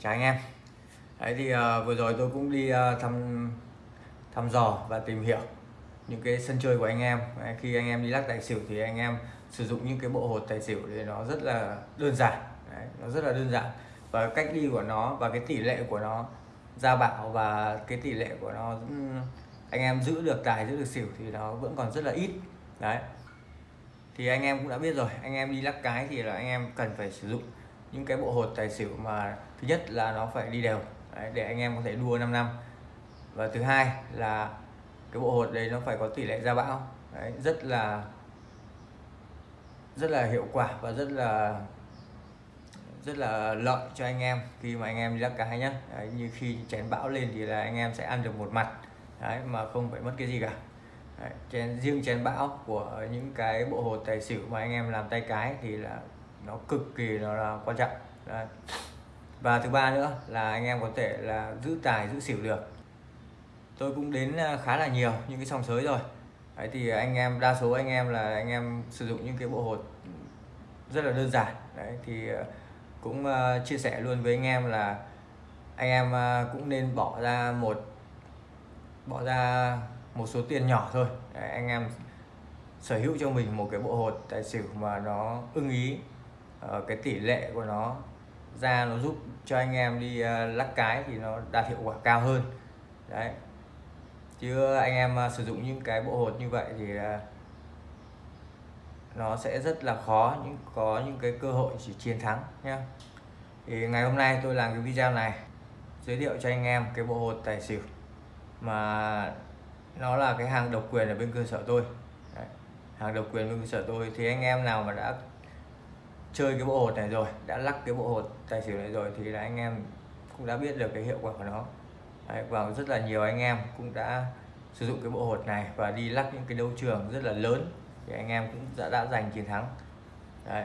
chào anh em. Đấy thì uh, vừa rồi tôi cũng đi uh, thăm thăm dò và tìm hiểu những cái sân chơi của anh em. Đấy, khi anh em đi lắc tài xỉu thì anh em sử dụng những cái bộ hột tài xỉu thì nó rất là đơn giản. Đấy, nó rất là đơn giản. Và cách đi của nó và cái tỷ lệ của nó ra bảo và cái tỷ lệ của nó ừ, anh em giữ được tài giữ được xỉu thì nó vẫn còn rất là ít. Đấy. Thì anh em cũng đã biết rồi anh em đi lắc cái thì là anh em cần phải sử dụng những cái bộ hột tài xỉu mà thứ nhất là nó phải đi đều đấy, để anh em có thể đua 5 năm. Và thứ hai là cái bộ hột đấy nó phải có tỷ lệ ra bão đấy, rất là rất là hiệu quả và rất là rất là lợi cho anh em khi mà anh em đi lắc cái nhá. Đấy, như khi chén bão lên thì là anh em sẽ ăn được một mặt đấy, mà không phải mất cái gì cả. Đấy, chén riêng chén bão của những cái bộ hột tài xỉu mà anh em làm tay cái thì là nó cực kỳ nó là quan trọng. Đấy. và thứ ba nữa là anh em có thể là giữ tài giữ xỉu được. Tôi cũng đến à, khá là nhiều những cái sòng sới rồi. Đấy thì anh em đa số anh em là anh em sử dụng những cái bộ hột rất là đơn giản. Đấy thì à, cũng uh, chia sẻ luôn với anh em là anh em uh, cũng nên bỏ ra một bỏ ra một số tiền nhỏ thôi. Đấy, anh em sở hữu cho mình một cái bộ hột tài xỉu mà nó ưng ý uh, cái tỷ lệ của nó ra nó giúp cho anh em đi uh, lắc cái thì nó đạt hiệu quả cao hơn. Đấy. Chứ anh em uh, sử dụng những cái bộ hột như vậy thì uh, nó sẽ rất là khó những có những cái cơ hội chỉ chiến thắng nhé thì ngày hôm nay tôi làm cái video này giới thiệu cho anh em cái bộ hột tài xỉu mà nó là cái hàng độc quyền ở bên cơ sở tôi. Đấy. hàng độc quyền bên cơ sở tôi thì anh em nào mà đã chơi cái bộ hột này rồi đã lắc cái bộ hột tài xỉu này rồi thì là anh em cũng đã biết được cái hiệu quả của nó. Đấy, và rất là nhiều anh em cũng đã sử dụng cái bộ hột này và đi lắc những cái đấu trường rất là lớn thì anh em cũng đã, đã giành chiến thắng. Đấy.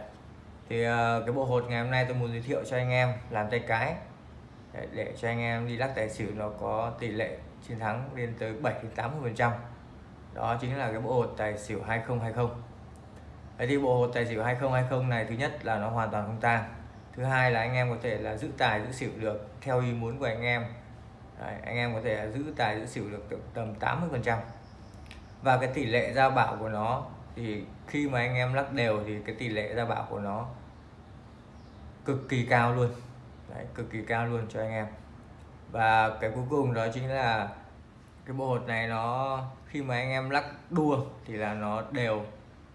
thì ờ, cái bộ hột ngày hôm nay tôi muốn giới thiệu cho anh em làm tay cái. Để, để cho anh em đi lắc tài xỉu nó có tỷ lệ chiến thắng lên tới 7 đến 80 phần trăm. Đó chính là cái bộ hột tài xỉu 2020 Đấy thì bộ hột tài xỉu 2020 này thứ nhất là nó hoàn toàn không tang. Thứ hai là anh em có thể là giữ tài giữ xỉu được theo ý muốn của anh em. Đấy, anh em có thể giữ tài giữ xỉu được tầm 80 phần trăm. Và cái tỷ lệ ra bảo của nó thì khi mà anh em lắc đều thì cái tỷ lệ ra bảo của nó cực kỳ cao luôn. Đấy, cực kỳ cao luôn cho anh em. Và cái cuối cùng đó chính là cái bộ hột này nó khi mà anh em lắc đua thì là nó đều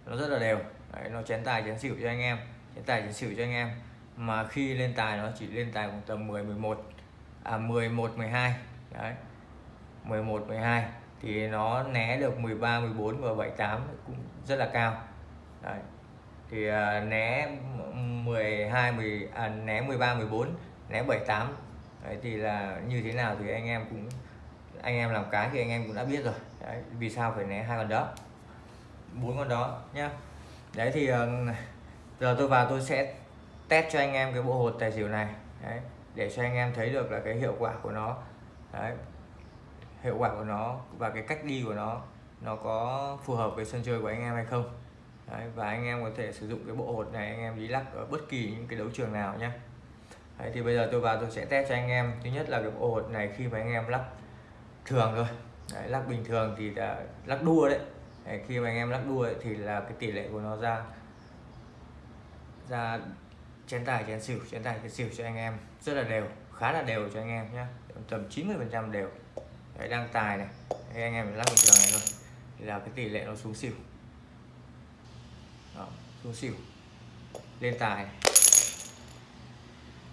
nó rất là đều. Đấy, nó chén tài chén xỉu cho anh em. Chén tài chén xỉu cho anh em. Mà khi lên tài nó chỉ lên tài khoảng tầm 10 11 à 11 12 đấy. 11 12 thì nó né được 13 14 và 78 cũng rất là cao. Đấy. Thì à, né 12 10 à, né 13 14 né 78 đấy thì là như thế nào thì anh em cũng anh em làm cái thì anh em cũng đã biết rồi. Đấy, vì sao phải né hai con đó? Bốn con đó nhá. Đấy thì ờ, giờ tôi vào tôi sẽ test cho anh em cái bộ hột tài xỉu này. Đấy, để cho anh em thấy được là cái hiệu quả của nó. Đấy, hiệu quả của nó và cái cách đi của nó nó có phù hợp với sân chơi của anh em hay không. Đấy, và anh em có thể sử dụng cái bộ hột này anh em đi lắc ở bất kỳ những cái đấu trường nào nhé Đấy, thì bây giờ tôi vào tôi sẽ test cho anh em. Thứ nhất là cái bộ hột này khi mà anh em lắc thường thôi. Đấy, lắc bình thường thì là lắc đua đấy đấy khi mà anh em lắc đua ấy, thì là cái tỷ lệ của nó ra ra chén tài chén xỉu chén tài chén xỉu cho anh em. Rất là đều khá là đều cho anh em nhé tầm 90 phần trăm đều. Đấy đang tài này. Đấy, anh em lắc bình thường này thôi. Thì là cái tỷ lệ nó xuống xỉu. Đó, xuống xỉu. Lên tài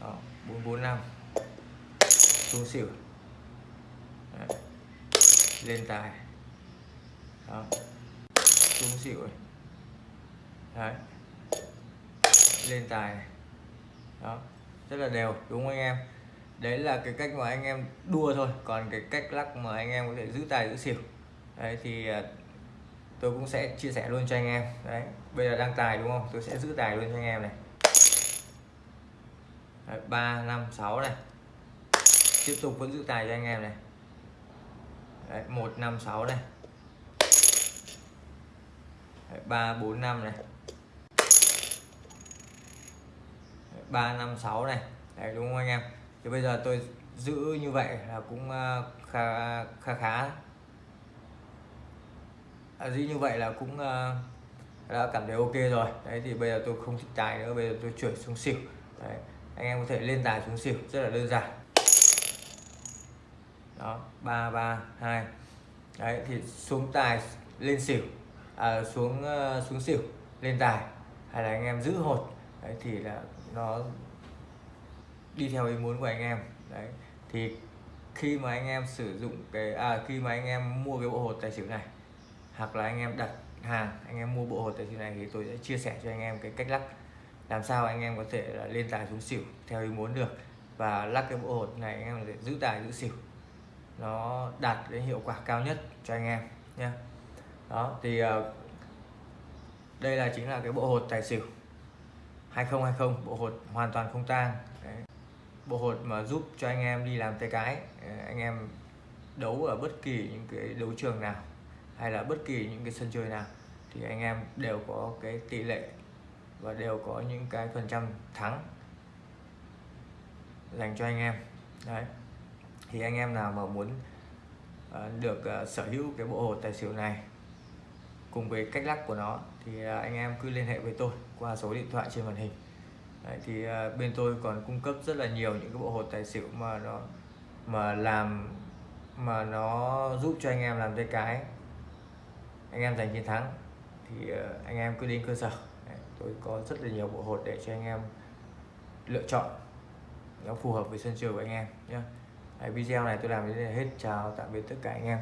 Đó, 445 xuống xỉu. Đấy. lên tài. Đó xuống xỉu này. đấy. Lên tài này. đó. Rất là đều đúng không anh em? Đấy là cái cách mà anh em đua thôi. Còn cái cách lắc mà anh em có thể giữ tài giữ xỉu. Đấy thì à, tôi cũng sẽ chia sẻ luôn cho anh em. Đấy. Bây giờ đang tài đúng không? Tôi sẽ giữ tài luôn cho anh em này. Ba năm sáu này. Tiếp tục vẫn giữ tài cho anh em này. Đấy, 1 5 6 này đấy, 3 4 5 này. 3 5 6 này. Đấy đúng không anh em? Thì bây giờ tôi giữ như vậy là cũng ờ, khá khá khá. À, giữ như vậy là cũng ờ, đã cảm thấy ok rồi. Đấy thì bây giờ tôi không thích tài nữa bây giờ tôi chuyển xuống xỉu. Đấy anh em có thể lên tài xuống xỉu rất là đơn giản. Đó ba ba hai. Đấy thì xuống tài lên xỉu à, xuống ờ, xuống xỉu lên tài hay là anh em giữ hột đấy thì là nó đi theo ý muốn của anh em đấy. Thì khi mà anh em sử dụng cái à khi mà anh em mua cái bộ hột tài xỉu này hoặc là anh em đặt hàng anh em mua bộ hột tài xỉu này thì tôi sẽ chia sẻ cho anh em cái cách lắc làm sao anh em có thể là lên tài xuống xỉu theo ý muốn được. Và lắc cái bộ hột này anh em để giữ tài giữ xỉu nó đạt cái hiệu quả cao nhất cho anh em nhé đó, thì ờ, đây là chính là cái bộ hột tài xỉu 2020 bộ hột hoàn toàn không tang. Bộ hột mà giúp cho anh em đi làm tay cái ờ, anh em đấu ở bất kỳ những cái đấu trường nào hay là bất kỳ những cái sân chơi nào thì anh em đều có cái tỷ lệ và đều có những cái phần trăm thắng dành cho anh em. Đấy. Thì anh em nào mà muốn ờ, được sở hữu cái bộ hột tài xỉu này cùng với cách lắc của nó thì à, anh em cứ liên hệ với tôi qua số điện thoại trên màn hình. Đấy, thì à, bên tôi còn cung cấp rất là nhiều những cái bộ hột tài xỉu mà nó mà làm mà nó giúp cho anh em làm tay cái. Anh em giành chiến thắng thì à, anh em cứ đến cơ sở. Đấy, tôi có rất là nhiều bộ hột để cho anh em lựa chọn. Nó phù hợp với sân chơi của anh em nhé video này tôi làm đến đây là hết. Chào tạm biệt tất cả anh em.